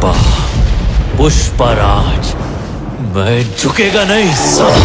पुष्पा पुष्पराज मैं झुकेगा नहीं। सब